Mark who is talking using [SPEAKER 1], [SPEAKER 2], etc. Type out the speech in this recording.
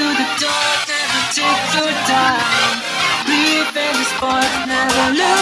[SPEAKER 1] to the door, never take your time. Leave any spot, never lose.